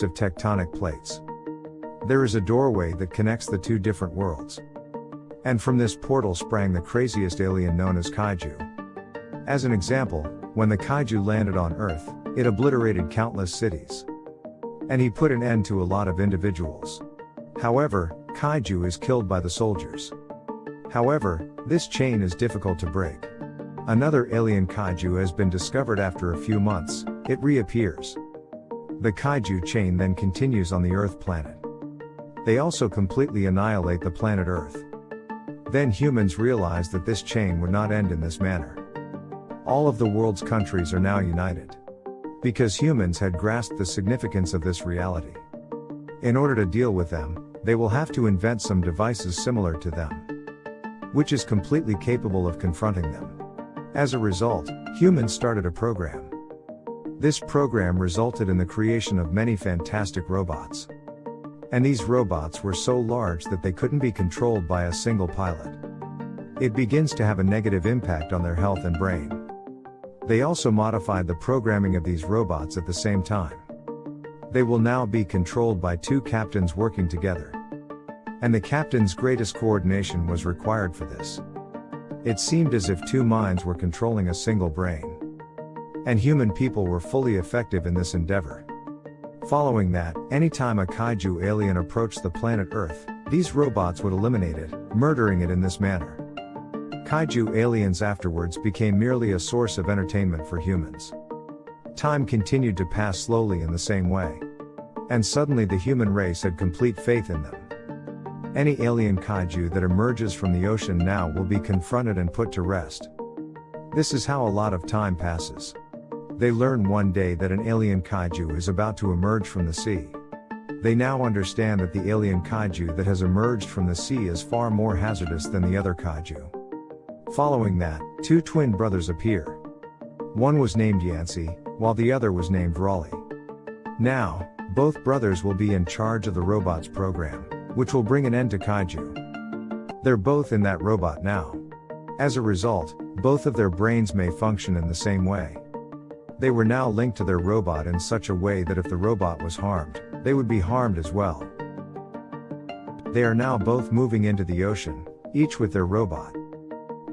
of tectonic plates. There is a doorway that connects the two different worlds. And from this portal sprang the craziest alien known as Kaiju. As an example, when the Kaiju landed on Earth, it obliterated countless cities. And he put an end to a lot of individuals. However, Kaiju is killed by the soldiers. However, this chain is difficult to break. Another alien kaiju has been discovered after a few months, it reappears. The kaiju chain then continues on the Earth planet. They also completely annihilate the planet Earth. Then humans realize that this chain would not end in this manner. All of the world's countries are now united. Because humans had grasped the significance of this reality. In order to deal with them, they will have to invent some devices similar to them. Which is completely capable of confronting them. As a result, humans started a program. This program resulted in the creation of many fantastic robots. And these robots were so large that they couldn't be controlled by a single pilot. It begins to have a negative impact on their health and brain. They also modified the programming of these robots at the same time. They will now be controlled by two captains working together. And the captain's greatest coordination was required for this. It seemed as if two minds were controlling a single brain. And human people were fully effective in this endeavor. Following that, anytime a kaiju alien approached the planet Earth, these robots would eliminate it, murdering it in this manner. Kaiju aliens afterwards became merely a source of entertainment for humans. Time continued to pass slowly in the same way. And suddenly the human race had complete faith in them. Any alien kaiju that emerges from the ocean now will be confronted and put to rest. This is how a lot of time passes. They learn one day that an alien kaiju is about to emerge from the sea. They now understand that the alien kaiju that has emerged from the sea is far more hazardous than the other kaiju. Following that, two twin brothers appear. One was named Yancy, while the other was named Raleigh. Now, both brothers will be in charge of the robots program, which will bring an end to kaiju. They're both in that robot now. As a result, both of their brains may function in the same way. They were now linked to their robot in such a way that if the robot was harmed, they would be harmed as well. They are now both moving into the ocean, each with their robot.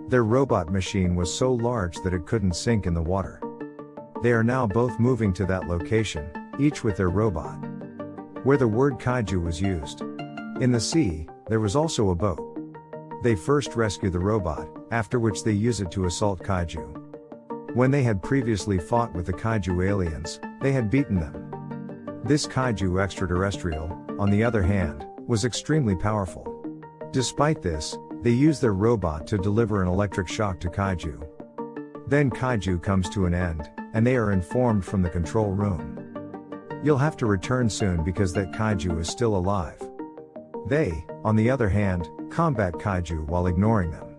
Their robot machine was so large that it couldn't sink in the water. They are now both moving to that location, each with their robot. Where the word kaiju was used. In the sea, there was also a boat. They first rescue the robot, after which they use it to assault kaiju. When they had previously fought with the kaiju aliens, they had beaten them. This kaiju extraterrestrial, on the other hand, was extremely powerful. Despite this, they use their robot to deliver an electric shock to Kaiju. Then Kaiju comes to an end, and they are informed from the control room. You'll have to return soon because that Kaiju is still alive. They, on the other hand, combat Kaiju while ignoring them.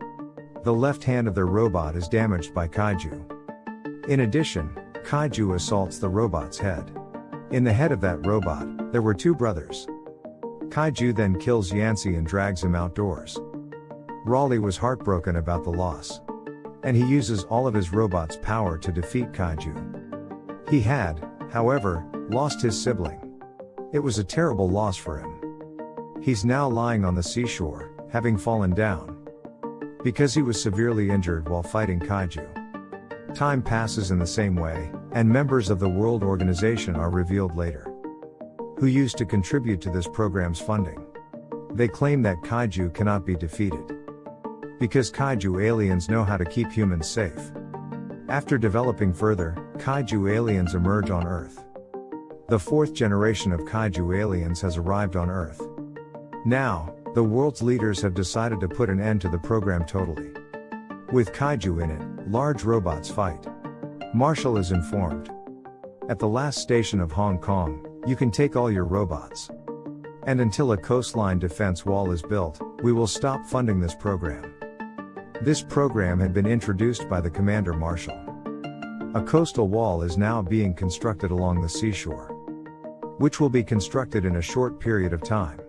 The left hand of their robot is damaged by Kaiju. In addition, Kaiju assaults the robot's head. In the head of that robot, there were two brothers. Kaiju then kills Yancy and drags him outdoors. Raleigh was heartbroken about the loss. And he uses all of his robot's power to defeat Kaiju. He had, however, lost his sibling. It was a terrible loss for him. He's now lying on the seashore, having fallen down. Because he was severely injured while fighting Kaiju. Time passes in the same way, and members of the World Organization are revealed later. Who used to contribute to this program's funding. They claim that Kaiju cannot be defeated. Because kaiju aliens know how to keep humans safe. After developing further, kaiju aliens emerge on Earth. The fourth generation of kaiju aliens has arrived on Earth. Now, the world's leaders have decided to put an end to the program totally. With kaiju in it, large robots fight. Marshall is informed. At the last station of Hong Kong, you can take all your robots. And until a coastline defense wall is built, we will stop funding this program. This program had been introduced by the Commander Marshall. A coastal wall is now being constructed along the seashore, which will be constructed in a short period of time.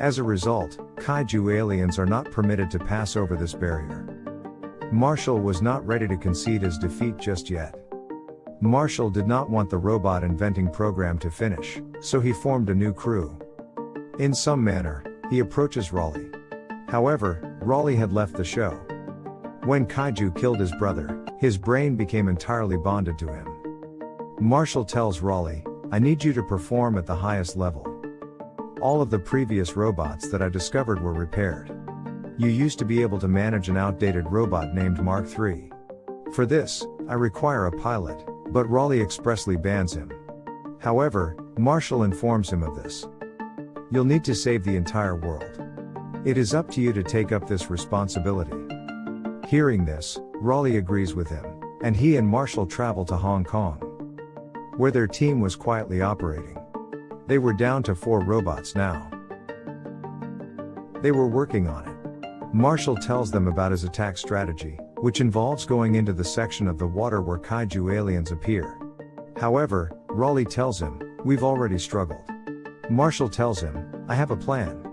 As a result, kaiju aliens are not permitted to pass over this barrier. Marshall was not ready to concede his defeat just yet. Marshall did not want the robot inventing program to finish, so he formed a new crew. In some manner, he approaches Raleigh. However, Raleigh had left the show. When Kaiju killed his brother, his brain became entirely bonded to him. Marshall tells Raleigh, I need you to perform at the highest level. All of the previous robots that I discovered were repaired. You used to be able to manage an outdated robot named Mark III. For this, I require a pilot, but Raleigh expressly bans him. However, Marshall informs him of this. You'll need to save the entire world. It is up to you to take up this responsibility. Hearing this, Raleigh agrees with him, and he and Marshall travel to Hong Kong, where their team was quietly operating. They were down to four robots now. They were working on it. Marshall tells them about his attack strategy, which involves going into the section of the water where kaiju aliens appear. However, Raleigh tells him, We've already struggled. Marshall tells him, I have a plan.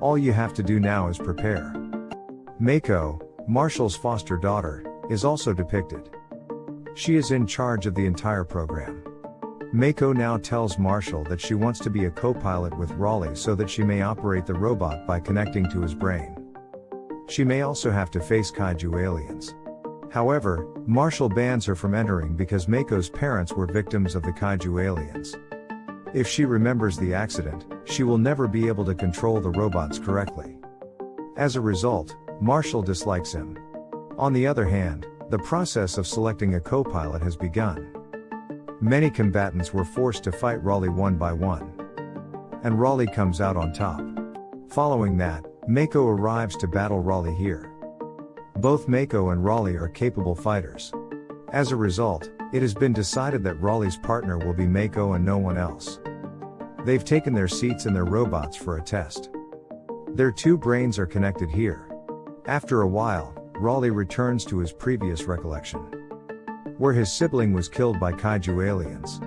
All you have to do now is prepare. Mako, Marshall's foster daughter, is also depicted. She is in charge of the entire program. Mako now tells Marshall that she wants to be a co-pilot with Raleigh so that she may operate the robot by connecting to his brain. She may also have to face kaiju aliens. However, Marshall bans her from entering because Mako's parents were victims of the kaiju aliens. If she remembers the accident, she will never be able to control the robots correctly. As a result, Marshall dislikes him. On the other hand, the process of selecting a co-pilot has begun. Many combatants were forced to fight Raleigh one by one. And Raleigh comes out on top. Following that, Mako arrives to battle Raleigh here. Both Mako and Raleigh are capable fighters. As a result, it has been decided that Raleigh's partner will be Mako and no one else. They've taken their seats in their robots for a test. Their two brains are connected here. After a while, Raleigh returns to his previous recollection. Where his sibling was killed by kaiju aliens.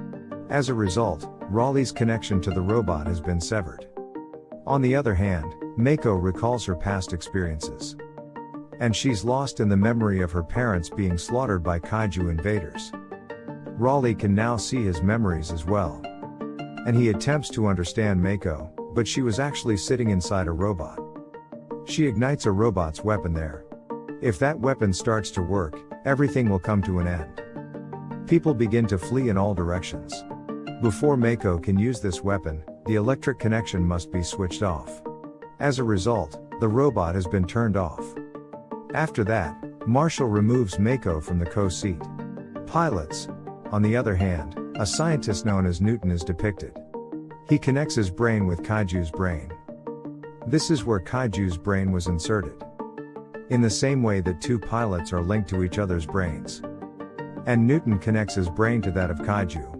As a result, Raleigh's connection to the robot has been severed. On the other hand, Mako recalls her past experiences. And she's lost in the memory of her parents being slaughtered by kaiju invaders. Raleigh can now see his memories as well. And he attempts to understand Mako, but she was actually sitting inside a robot. She ignites a robot's weapon there. If that weapon starts to work, everything will come to an end. People begin to flee in all directions. Before Mako can use this weapon, the electric connection must be switched off. As a result, the robot has been turned off. After that, Marshall removes Mako from the co-seat. Pilots. On the other hand, a scientist known as Newton is depicted. He connects his brain with Kaiju's brain. This is where Kaiju's brain was inserted. In the same way that two pilots are linked to each other's brains. And Newton connects his brain to that of Kaiju.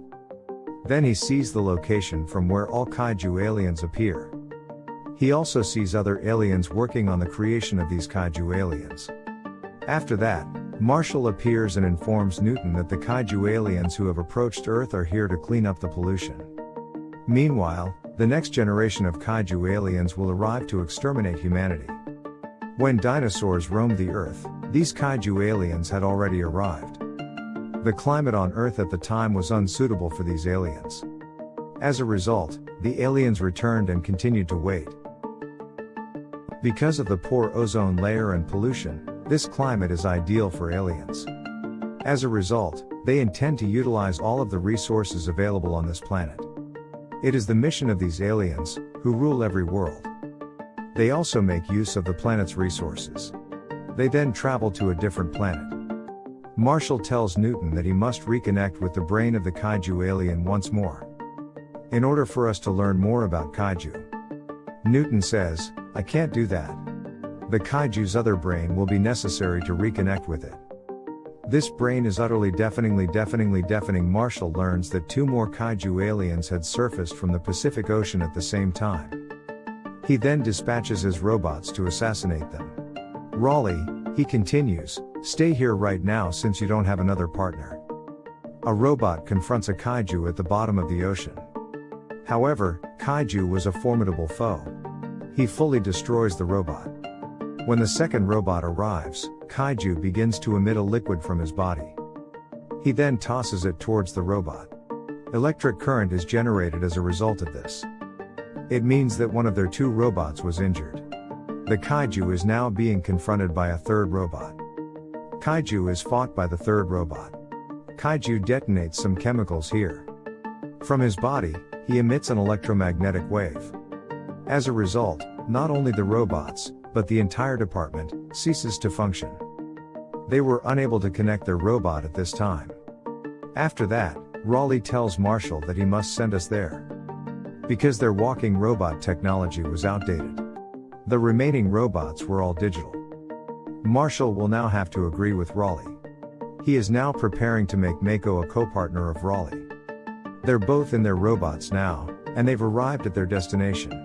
Then he sees the location from where all Kaiju aliens appear. He also sees other aliens working on the creation of these Kaiju aliens. After that, Marshall appears and informs Newton that the Kaiju aliens who have approached Earth are here to clean up the pollution. Meanwhile, the next generation of kaiju aliens will arrive to exterminate humanity. When dinosaurs roamed the Earth, these kaiju aliens had already arrived. The climate on Earth at the time was unsuitable for these aliens. As a result, the aliens returned and continued to wait. Because of the poor ozone layer and pollution, this climate is ideal for aliens. As a result, they intend to utilize all of the resources available on this planet. It is the mission of these aliens, who rule every world. They also make use of the planet's resources. They then travel to a different planet. Marshall tells Newton that he must reconnect with the brain of the kaiju alien once more. In order for us to learn more about kaiju. Newton says, I can't do that. The kaiju's other brain will be necessary to reconnect with it. This brain is utterly deafeningly deafeningly deafening. Marshall learns that two more kaiju aliens had surfaced from the Pacific Ocean at the same time. He then dispatches his robots to assassinate them. Raleigh, he continues, stay here right now since you don't have another partner. A robot confronts a kaiju at the bottom of the ocean. However, kaiju was a formidable foe. He fully destroys the robot. When the second robot arrives, Kaiju begins to emit a liquid from his body. He then tosses it towards the robot. Electric current is generated as a result of this. It means that one of their two robots was injured. The kaiju is now being confronted by a third robot. Kaiju is fought by the third robot. Kaiju detonates some chemicals here. From his body, he emits an electromagnetic wave. As a result, not only the robots, but the entire department, ceases to function. They were unable to connect their robot at this time. After that, Raleigh tells Marshall that he must send us there. Because their walking robot technology was outdated. The remaining robots were all digital. Marshall will now have to agree with Raleigh. He is now preparing to make Mako a co-partner of Raleigh. They're both in their robots now, and they've arrived at their destination.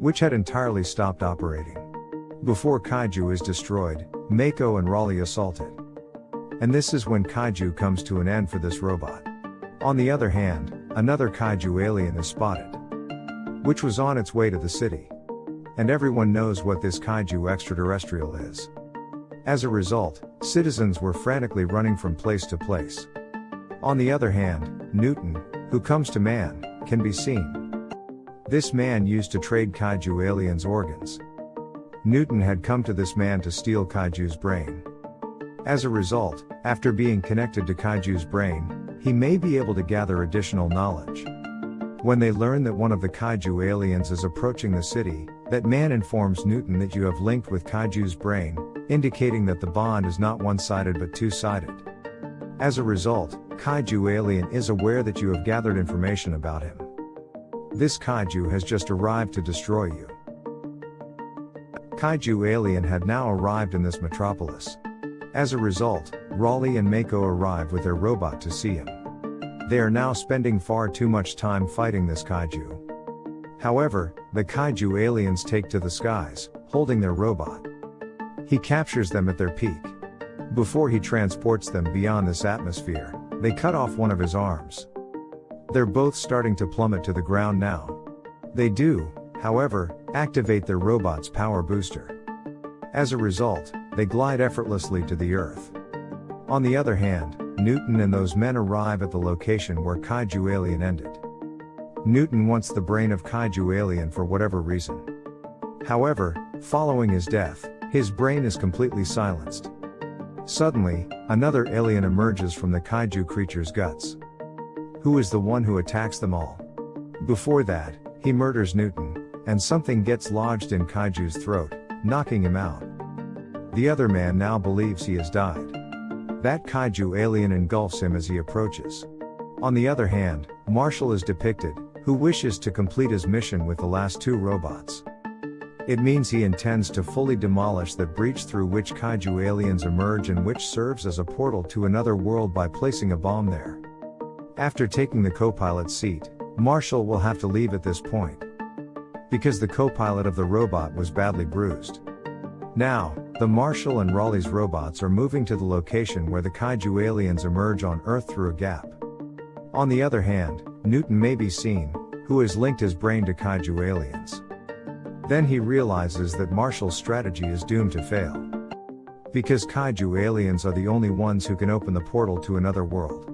Which had entirely stopped operating. Before Kaiju is destroyed, Mako and Raleigh assault it. And this is when Kaiju comes to an end for this robot. On the other hand, another Kaiju alien is spotted. Which was on its way to the city. And everyone knows what this Kaiju extraterrestrial is. As a result, citizens were frantically running from place to place. On the other hand, Newton, who comes to man, can be seen. This man used to trade Kaiju aliens' organs. Newton had come to this man to steal Kaiju's brain. As a result, after being connected to Kaiju's brain, he may be able to gather additional knowledge. When they learn that one of the Kaiju aliens is approaching the city, that man informs Newton that you have linked with Kaiju's brain, indicating that the bond is not one-sided but two-sided. As a result, Kaiju alien is aware that you have gathered information about him. This Kaiju has just arrived to destroy you. Kaiju alien had now arrived in this metropolis. As a result, Raleigh and Mako arrive with their robot to see him. They are now spending far too much time fighting this kaiju. However, the kaiju aliens take to the skies, holding their robot. He captures them at their peak. Before he transports them beyond this atmosphere, they cut off one of his arms. They're both starting to plummet to the ground now. They do, however, activate their robot's power booster. As a result, they glide effortlessly to the Earth. On the other hand, Newton and those men arrive at the location where Kaiju Alien ended. Newton wants the brain of Kaiju Alien for whatever reason. However, following his death, his brain is completely silenced. Suddenly, another alien emerges from the kaiju creature's guts. Who is the one who attacks them all? Before that, he murders Newton, and something gets lodged in Kaiju's throat, knocking him out. The other man now believes he has died. That Kaiju alien engulfs him as he approaches. On the other hand, Marshall is depicted, who wishes to complete his mission with the last two robots. It means he intends to fully demolish the breach through which Kaiju aliens emerge and which serves as a portal to another world by placing a bomb there. After taking the co-pilot seat, Marshall will have to leave at this point because the co-pilot of the robot was badly bruised. Now, the Marshall and Raleigh's robots are moving to the location where the kaiju aliens emerge on Earth through a gap. On the other hand, Newton may be seen, who has linked his brain to kaiju aliens. Then he realizes that Marshall's strategy is doomed to fail. Because kaiju aliens are the only ones who can open the portal to another world.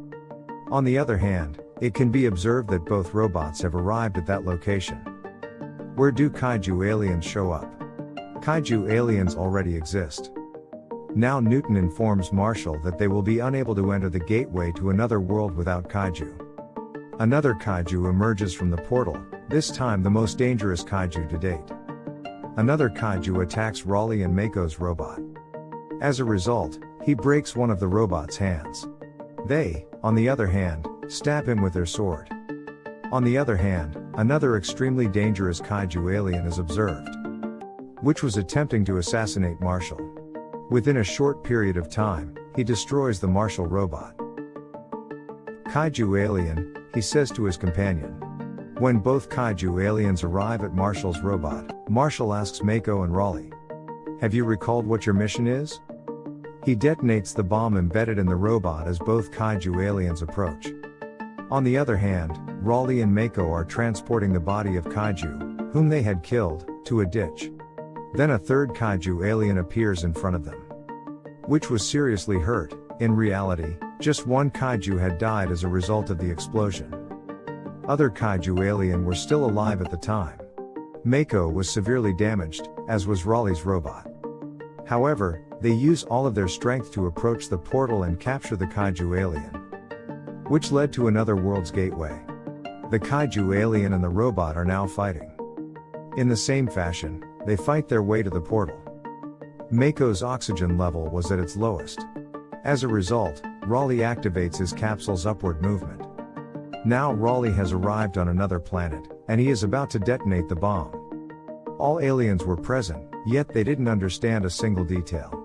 On the other hand, it can be observed that both robots have arrived at that location. Where do kaiju aliens show up? Kaiju aliens already exist. Now Newton informs Marshall that they will be unable to enter the gateway to another world without kaiju. Another kaiju emerges from the portal, this time the most dangerous kaiju to date. Another kaiju attacks Raleigh and Mako's robot. As a result, he breaks one of the robot's hands. They, on the other hand, stab him with their sword. On the other hand, another extremely dangerous kaiju alien is observed, which was attempting to assassinate Marshall. Within a short period of time, he destroys the Marshall robot. Kaiju alien, he says to his companion. When both kaiju aliens arrive at Marshall's robot, Marshall asks Mako and Raleigh, Have you recalled what your mission is? He detonates the bomb embedded in the robot as both kaiju aliens approach. On the other hand, Raleigh and Mako are transporting the body of Kaiju, whom they had killed, to a ditch. Then a third Kaiju alien appears in front of them. Which was seriously hurt, in reality, Just one kaiju had died as a result of the explosion. Other kaiju alien were still alive at the time. Mako was severely damaged, as was Raleigh's robot. However, they use all of their strength to approach the portal and capture the kaiju alien. Which led to another world's gateway. The kaiju alien and the robot are now fighting. In the same fashion, they fight their way to the portal. Mako's oxygen level was at its lowest. As a result, Raleigh activates his capsule's upward movement. Now Raleigh has arrived on another planet, and he is about to detonate the bomb. All aliens were present, yet they didn't understand a single detail.